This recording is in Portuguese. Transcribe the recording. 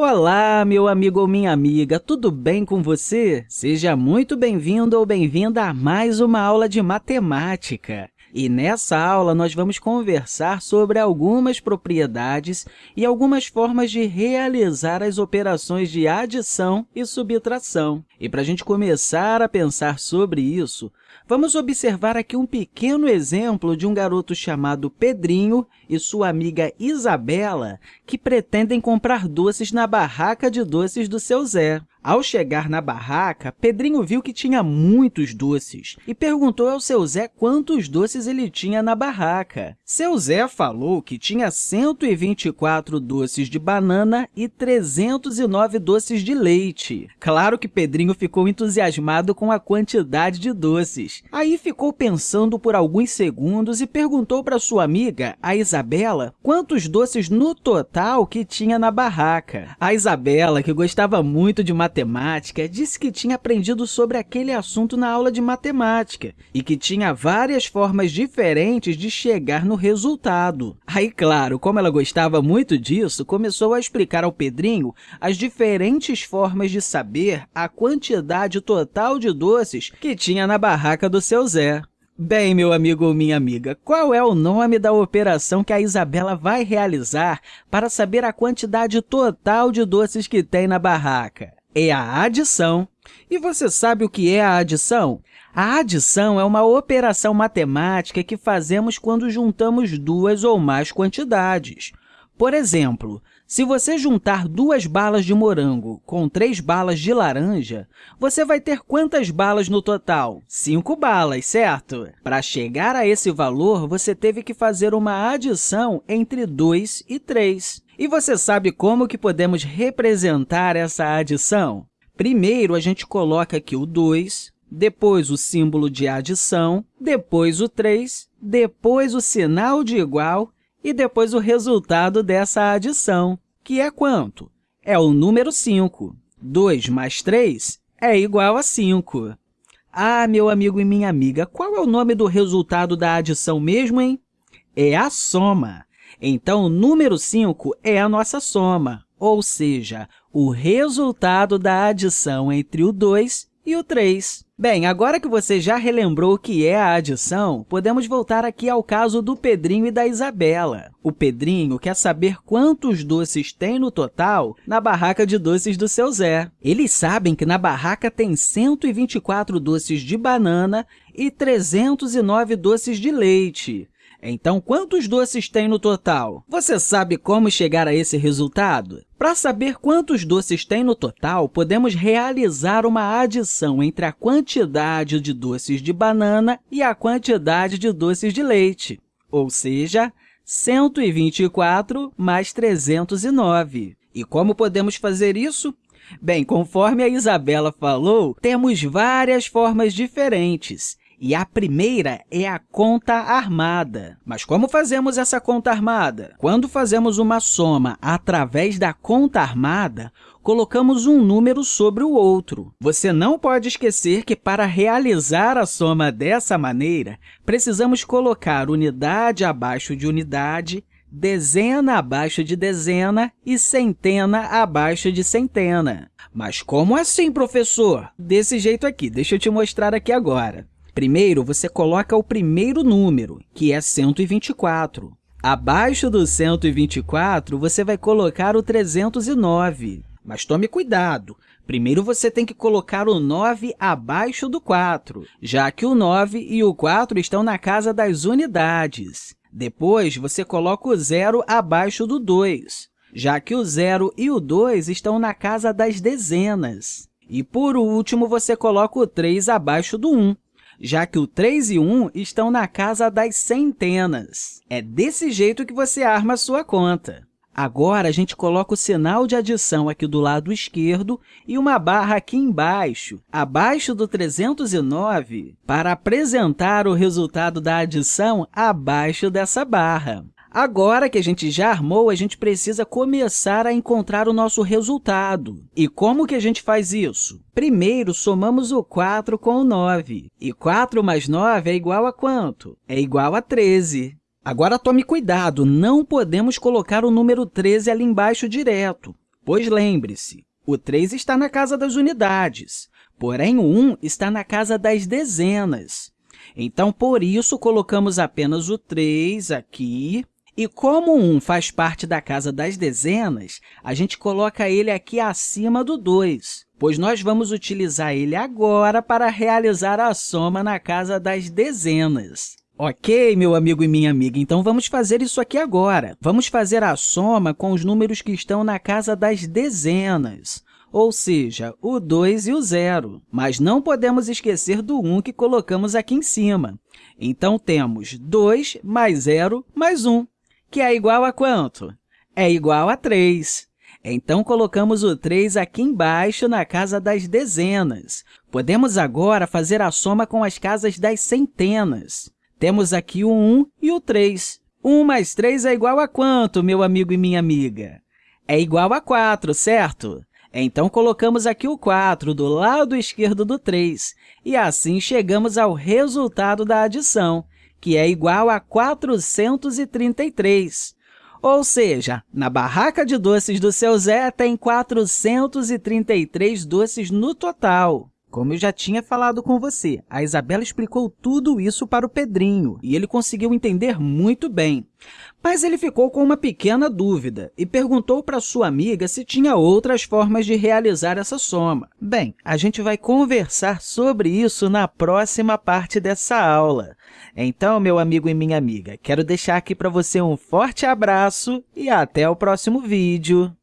Olá, meu amigo ou minha amiga, tudo bem com você? Seja muito bem-vindo ou bem-vinda a mais uma aula de matemática. E nessa aula, nós vamos conversar sobre algumas propriedades e algumas formas de realizar as operações de adição e subtração. E para a gente começar a pensar sobre isso, Vamos observar aqui um pequeno exemplo de um garoto chamado Pedrinho e sua amiga Isabela, que pretendem comprar doces na barraca de doces do seu Zé. Ao chegar na barraca, Pedrinho viu que tinha muitos doces e perguntou ao seu Zé quantos doces ele tinha na barraca. Seu Zé falou que tinha 124 doces de banana e 309 doces de leite. Claro que Pedrinho ficou entusiasmado com a quantidade de doces. Aí ficou pensando por alguns segundos e perguntou para sua amiga, a Isabela, quantos doces no total que tinha na barraca. A Isabela, que gostava muito de matemática, disse que tinha aprendido sobre aquele assunto na aula de matemática e que tinha várias formas diferentes de chegar no resultado. Aí, claro, como ela gostava muito disso, começou a explicar ao Pedrinho as diferentes formas de saber a quantidade total de doces que tinha na barraca do seu Zé. Bem, meu amigo ou minha amiga, qual é o nome da operação que a Isabela vai realizar para saber a quantidade total de doces que tem na barraca? É a adição. E você sabe o que é a adição? A adição é uma operação matemática que fazemos quando juntamos duas ou mais quantidades. Por exemplo, se você juntar duas balas de morango com três balas de laranja, você vai ter quantas balas no total? Cinco balas, certo? Para chegar a esse valor, você teve que fazer uma adição entre 2 e 3. E você sabe como que podemos representar essa adição? Primeiro, a gente coloca aqui o 2, depois o símbolo de adição, depois o 3, depois o sinal de igual e depois o resultado dessa adição, que é quanto? É o número 5. 2 mais 3 é igual a 5. Ah, meu amigo e minha amiga, qual é o nome do resultado da adição mesmo, hein? É a soma. Então, o número 5 é a nossa soma, ou seja, o resultado da adição entre o 2 e o 3. Bem, agora que você já relembrou o que é a adição, podemos voltar aqui ao caso do Pedrinho e da Isabela. O Pedrinho quer saber quantos doces tem no total na barraca de doces do seu Zé. Eles sabem que na barraca tem 124 doces de banana e 309 doces de leite. Então, quantos doces tem no total? Você sabe como chegar a esse resultado? Para saber quantos doces tem no total, podemos realizar uma adição entre a quantidade de doces de banana e a quantidade de doces de leite, ou seja, 124 mais 309. E como podemos fazer isso? Bem, conforme a Isabela falou, temos várias formas diferentes. E a primeira é a conta armada. Mas como fazemos essa conta armada? Quando fazemos uma soma através da conta armada, colocamos um número sobre o outro. Você não pode esquecer que, para realizar a soma dessa maneira, precisamos colocar unidade abaixo de unidade, dezena abaixo de dezena e centena abaixo de centena. Mas como assim, professor? Desse jeito aqui, deixa eu te mostrar aqui agora. Primeiro, você coloca o primeiro número, que é 124. Abaixo do 124, você vai colocar o 309. Mas tome cuidado, primeiro você tem que colocar o 9 abaixo do 4, já que o 9 e o 4 estão na casa das unidades. Depois, você coloca o zero abaixo do 2, já que o 0 e o 2 estão na casa das dezenas. E, por último, você coloca o 3 abaixo do 1, já que o 3 e 1 estão na casa das centenas. É desse jeito que você arma a sua conta. Agora, a gente coloca o sinal de adição aqui do lado esquerdo e uma barra aqui embaixo, abaixo do 309, para apresentar o resultado da adição abaixo dessa barra. Agora que a gente já armou, a gente precisa começar a encontrar o nosso resultado. E como que a gente faz isso? Primeiro, somamos o 4 com o 9. E 4 mais 9 é igual a quanto? É igual a 13. Agora, tome cuidado, não podemos colocar o número 13 ali embaixo direto. Pois lembre-se, o 3 está na casa das unidades, porém o 1 está na casa das dezenas. Então, por isso, colocamos apenas o 3 aqui. E como o 1 faz parte da casa das dezenas, a gente coloca ele aqui acima do 2, pois nós vamos utilizar ele agora para realizar a soma na casa das dezenas. Ok, meu amigo e minha amiga, então vamos fazer isso aqui agora. Vamos fazer a soma com os números que estão na casa das dezenas, ou seja, o 2 e o 0. Mas não podemos esquecer do 1 que colocamos aqui em cima. Então, temos 2 mais 0 mais 1, que é igual a quanto? É igual a 3. Então, colocamos o 3 aqui embaixo na casa das dezenas. Podemos agora fazer a soma com as casas das centenas. Temos aqui o 1 e o 3. 1 mais 3 é igual a quanto, meu amigo e minha amiga? É igual a 4, certo? Então, colocamos aqui o 4 do lado esquerdo do 3, e assim chegamos ao resultado da adição, que é igual a 433. Ou seja, na barraca de doces do seu Zé tem 433 doces no total. Como eu já tinha falado com você, a Isabela explicou tudo isso para o Pedrinho e ele conseguiu entender muito bem. Mas ele ficou com uma pequena dúvida e perguntou para sua amiga se tinha outras formas de realizar essa soma. Bem, a gente vai conversar sobre isso na próxima parte dessa aula. Então, meu amigo e minha amiga, quero deixar aqui para você um forte abraço e até o próximo vídeo!